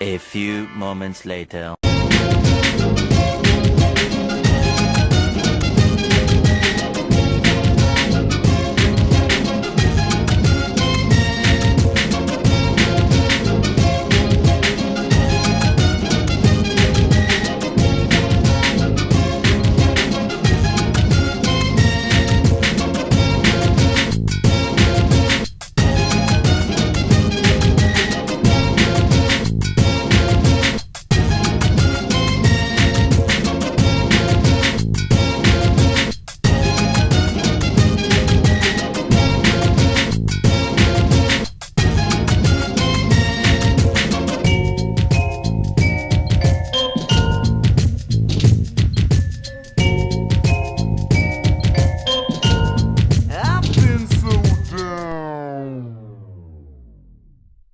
A few moments later.